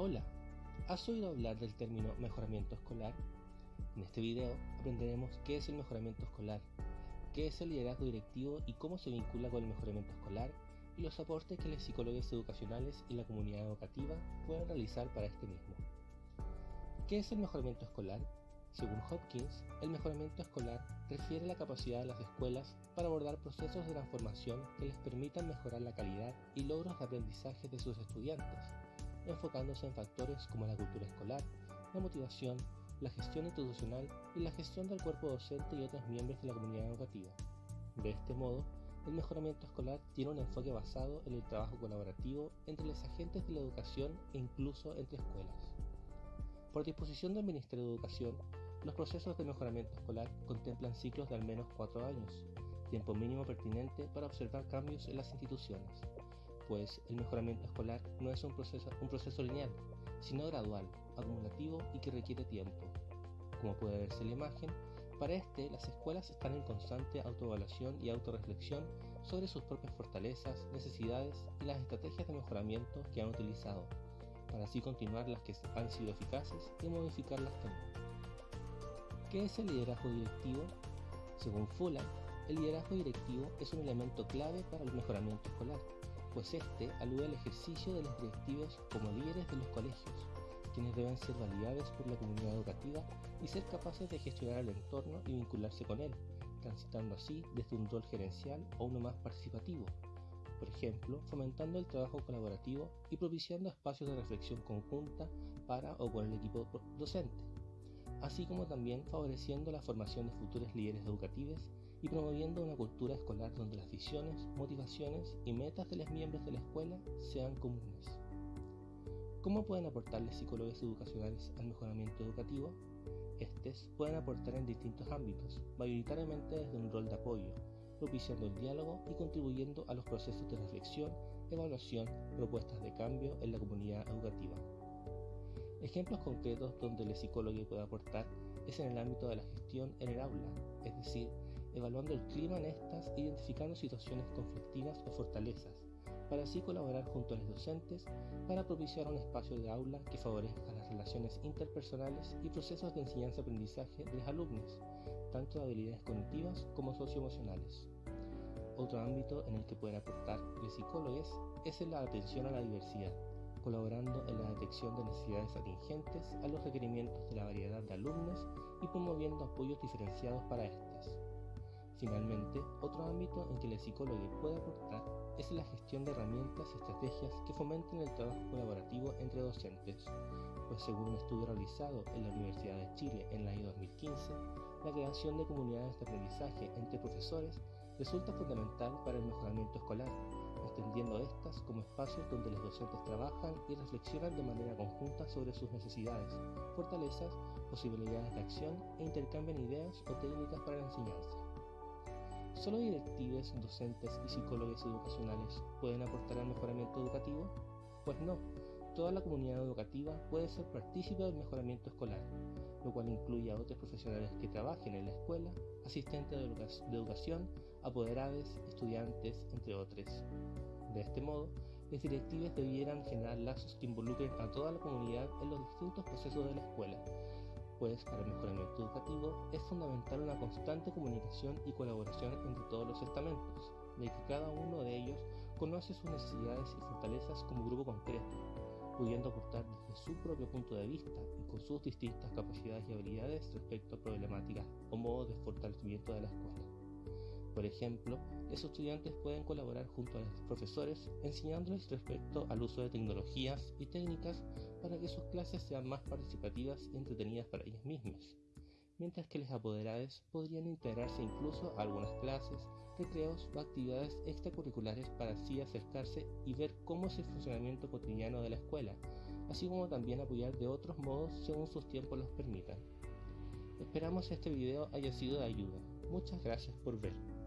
Hola, ¿has oído hablar del término mejoramiento escolar? En este video aprenderemos qué es el mejoramiento escolar, qué es el liderazgo directivo y cómo se vincula con el mejoramiento escolar y los aportes que los psicólogos educacionales y la comunidad educativa pueden realizar para este mismo. ¿Qué es el mejoramiento escolar? Según Hopkins, el mejoramiento escolar refiere a la capacidad de las escuelas para abordar procesos de transformación que les permitan mejorar la calidad y logros de aprendizaje de sus estudiantes enfocándose en factores como la cultura escolar, la motivación, la gestión institucional y la gestión del cuerpo docente y otros miembros de la comunidad educativa. De este modo, el mejoramiento escolar tiene un enfoque basado en el trabajo colaborativo entre los agentes de la educación e incluso entre escuelas. Por disposición del Ministerio de Educación, los procesos de mejoramiento escolar contemplan ciclos de al menos cuatro años, tiempo mínimo pertinente para observar cambios en las instituciones, pues el mejoramiento escolar no es un proceso, lineal, sino gradual, acumulativo y que requiere tiempo. Como puede verse en la imagen, para este las escuelas están en constante autoevaluación y autorreflexión sobre sus propias fortalezas, necesidades y las estrategias de mejoramiento que han utilizado, para así continuar las que han sido eficaces y modificar las que no. ¿Qué es el liderazgo directivo? Según Fuller, el liderazgo directivo es un elemento clave para el mejoramiento escolar pues este alude al ejercicio de los directivos como líderes de los colegios, quienes deben ser validados por la comunidad educativa y ser capaces de gestionar el entorno y vincularse con él, transitando así desde un rol gerencial a uno más participativo, por ejemplo, fomentando el trabajo colaborativo y propiciando espacios de reflexión conjunta para o con el equipo docente, así como también favoreciendo la formación de futuros líderes educativos y promoviendo una cultura escolar donde las visiones, motivaciones y metas de los miembros de la escuela sean comunes. ¿Cómo pueden aportar los psicólogos educacionales al mejoramiento educativo? Estos pueden aportar en distintos ámbitos, mayoritariamente desde un rol de apoyo, propiciando el diálogo y contribuyendo a los procesos de reflexión, evaluación, propuestas de cambio en la comunidad educativa. Ejemplos concretos donde el psicólogo puede aportar es en el ámbito de la gestión en el aula, es decir, evaluando el clima en estas, identificando situaciones conflictivas o fortalezas, para así colaborar junto a los docentes para propiciar un espacio de aula que favorezca las relaciones interpersonales y procesos de enseñanza-aprendizaje de los alumnos, tanto de habilidades cognitivas como socioemocionales. Otro ámbito en el que pueden aportar los psicólogos es en la atención a la diversidad, colaborando en la detección de necesidades atingentes a los requerimientos de la variedad de alumnos y promoviendo apoyos diferenciados para estas. Finalmente, otro ámbito en que el psicólogo puede aportar es la gestión de herramientas y estrategias que fomenten el trabajo colaborativo entre docentes, pues según un estudio realizado en la Universidad de Chile en el año 2015, la creación de comunidades de aprendizaje entre profesores resulta fundamental para el mejoramiento escolar, extendiendo estas como espacios donde los docentes trabajan y reflexionan de manera conjunta sobre sus necesidades, fortalezas, posibilidades de acción e intercambian ideas o técnicas para la enseñanza. ¿Solo directivos, docentes y psicólogos educacionales pueden aportar al mejoramiento educativo? Pues no, toda la comunidad educativa puede ser partícipe del mejoramiento escolar, lo cual incluye a otros profesionales que trabajen en la escuela, asistentes de educación, apoderados, estudiantes, entre otros. De este modo, los directivos debieran generar lazos que involucren a toda la comunidad en los distintos procesos de la escuela, pues para el mejoramiento educativo es fundamental una constante comunicación y colaboración entre todos los estamentos, de que cada uno de ellos conoce sus necesidades y fortalezas como grupo concreto, pudiendo aportar desde su propio punto de vista y con sus distintas capacidades y habilidades respecto a problemáticas o modos de fortalecimiento de la escuela. Por ejemplo, los estudiantes pueden colaborar junto a los profesores enseñándoles respecto al uso de tecnologías y técnicas para que sus clases sean más participativas y entretenidas para ellos mismos, mientras que los apoderados podrían integrarse incluso a algunas clases, recreos o actividades extracurriculares para así acercarse y ver cómo es el funcionamiento cotidiano de la escuela, así como también apoyar de otros modos según sus tiempos los permitan. Esperamos este video haya sido de ayuda. Muchas gracias por ver.